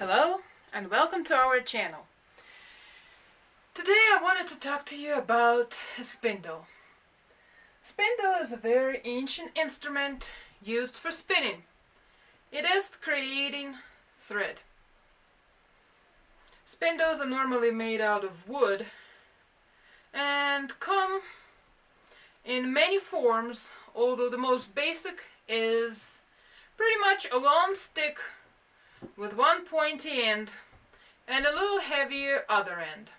Hello and welcome to our channel. Today I wanted to talk to you about a spindle. Spindle is a very ancient instrument used for spinning. It is creating thread. Spindles are normally made out of wood and come in many forms, although the most basic is pretty much a long stick with one pointy end and a little heavier other end.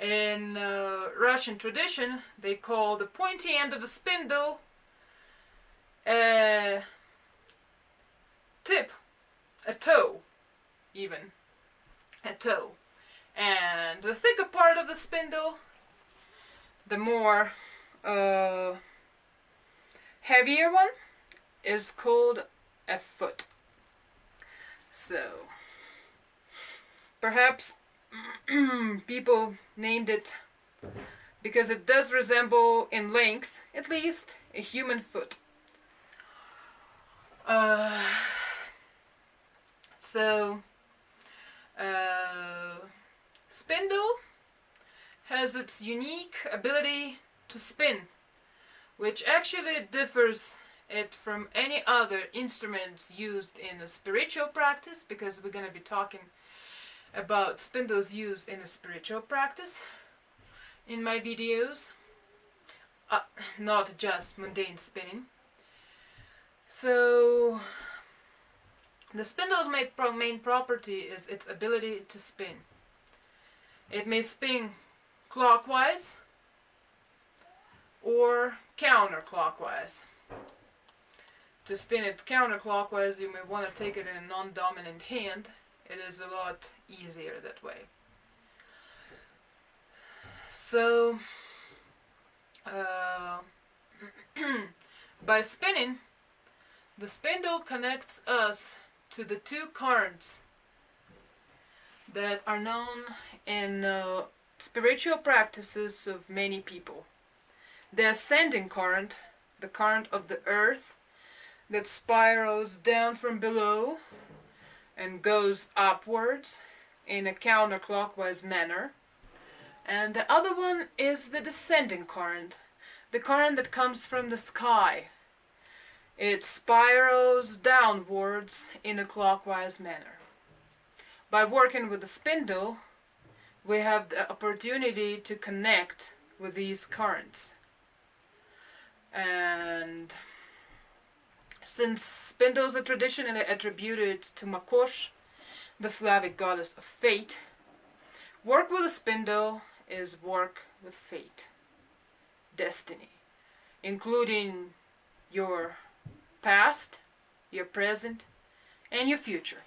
In uh, Russian tradition, they call the pointy end of a spindle a tip, a toe, even, a toe. And the thicker part of the spindle, the more uh, heavier one, is called a foot. So, perhaps people named it because it does resemble in length, at least, a human foot. Uh, so, uh, spindle has its unique ability to spin, which actually differs it from any other instruments used in a spiritual practice because we're going to be talking about spindles used in a spiritual practice in my videos. Uh, not just mundane spinning. So the spindle's main property is its ability to spin. It may spin clockwise or counterclockwise to spin it counterclockwise, you may want to take it in a non-dominant hand. It is a lot easier that way. So, uh, by spinning, the spindle connects us to the two currents that are known in uh, spiritual practices of many people. The ascending current, the current of the earth, that spirals down from below and goes upwards in a counterclockwise manner. And the other one is the descending current, the current that comes from the sky. It spirals downwards in a clockwise manner. By working with the spindle, we have the opportunity to connect with these currents. And since spindles are traditionally attributed to Makosh, the Slavic goddess of fate, work with a spindle is work with fate, destiny, including your past, your present, and your future.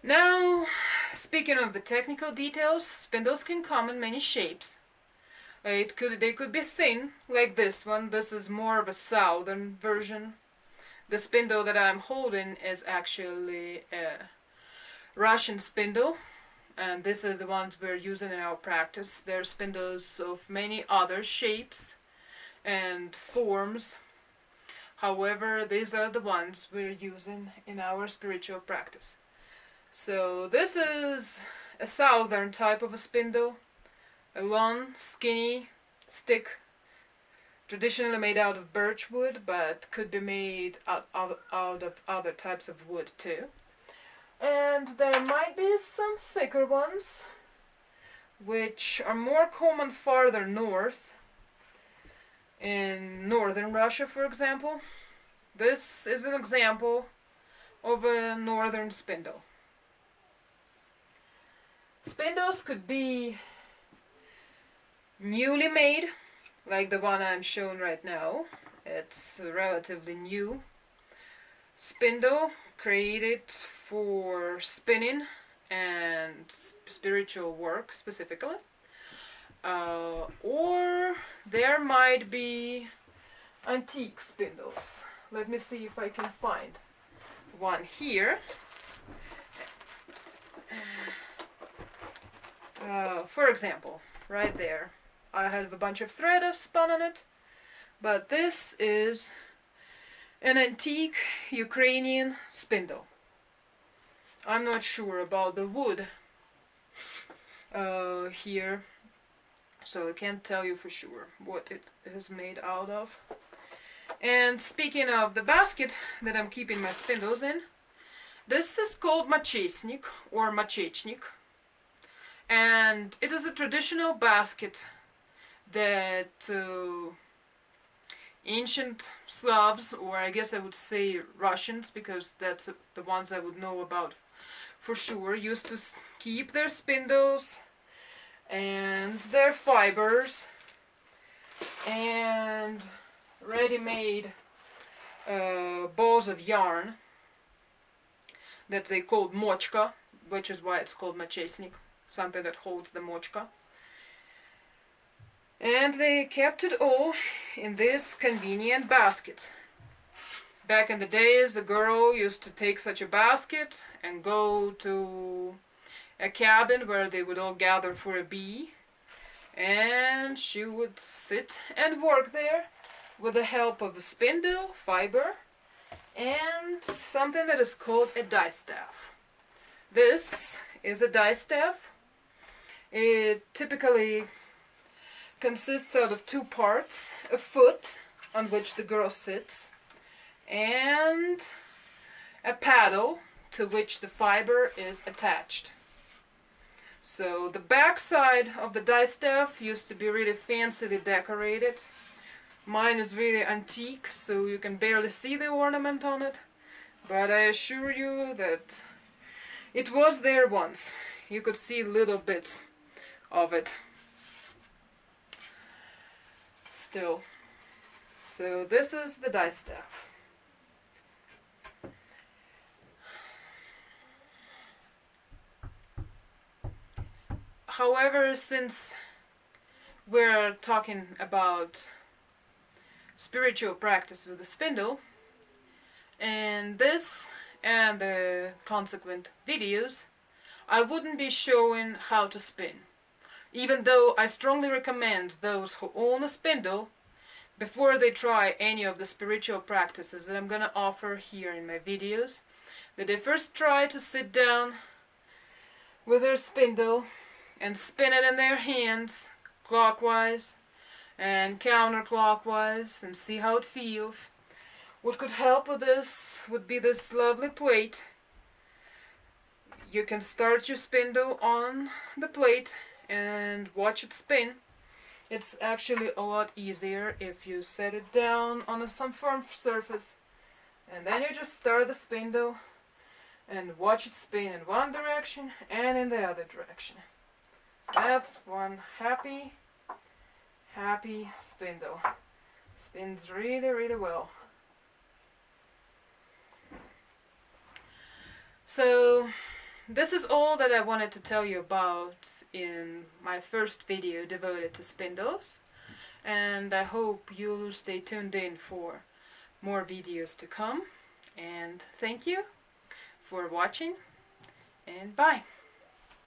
Now, speaking of the technical details, spindles can come in many shapes, it could they could be thin like this one. This is more of a southern version. The spindle that I'm holding is actually a Russian spindle and this is the ones we're using in our practice. There are spindles of many other shapes and forms. However, these are the ones we're using in our spiritual practice. So this is a southern type of a spindle a long, skinny stick, traditionally made out of birch wood, but could be made out, out, out of other types of wood too. And there might be some thicker ones, which are more common farther north, in northern Russia, for example. This is an example of a northern spindle. Spindles could be newly made, like the one I'm showing right now. It's relatively new spindle created for spinning and spiritual work specifically. Uh, or there might be antique spindles. Let me see if I can find one here. Uh, for example, right there. I have a bunch of thread I've spun on it. But this is an antique Ukrainian spindle. I'm not sure about the wood uh, here so I can't tell you for sure what it is made out of and speaking of the basket that I'm keeping my spindles in this is called machesnik or machechnik and it is a traditional basket that uh, ancient Slavs, or I guess I would say Russians, because that's the ones I would know about for sure, used to keep their spindles and their fibers and ready-made uh, balls of yarn that they called mochka, which is why it's called machesnik, something that holds the mochka. And they kept it all in this convenient basket. Back in the days, the girl used to take such a basket and go to a cabin where they would all gather for a bee. And she would sit and work there with the help of a spindle, fiber, and something that is called a distaff. This is a distaff. It typically consists out of two parts, a foot on which the girl sits and a paddle to which the fiber is attached. So the back side of the distaff used to be really fancily decorated. Mine is really antique, so you can barely see the ornament on it. But I assure you that it was there once. You could see little bits of it. Still. So this is the distaff. However, since we're talking about spiritual practice with the spindle, and this and the consequent videos, I wouldn't be showing how to spin even though I strongly recommend those who own a spindle before they try any of the spiritual practices that I'm to offer here in my videos, that they first try to sit down with their spindle and spin it in their hands clockwise and counterclockwise and see how it feels. What could help with this would be this lovely plate. You can start your spindle on the plate and watch it spin. It's actually a lot easier if you set it down on some firm surface and then you just start the spindle and watch it spin in one direction and in the other direction. That's one happy, happy spindle. Spins really, really well. So this is all that I wanted to tell you about in my first video devoted to spindles and I hope you'll stay tuned in for more videos to come. And thank you for watching and bye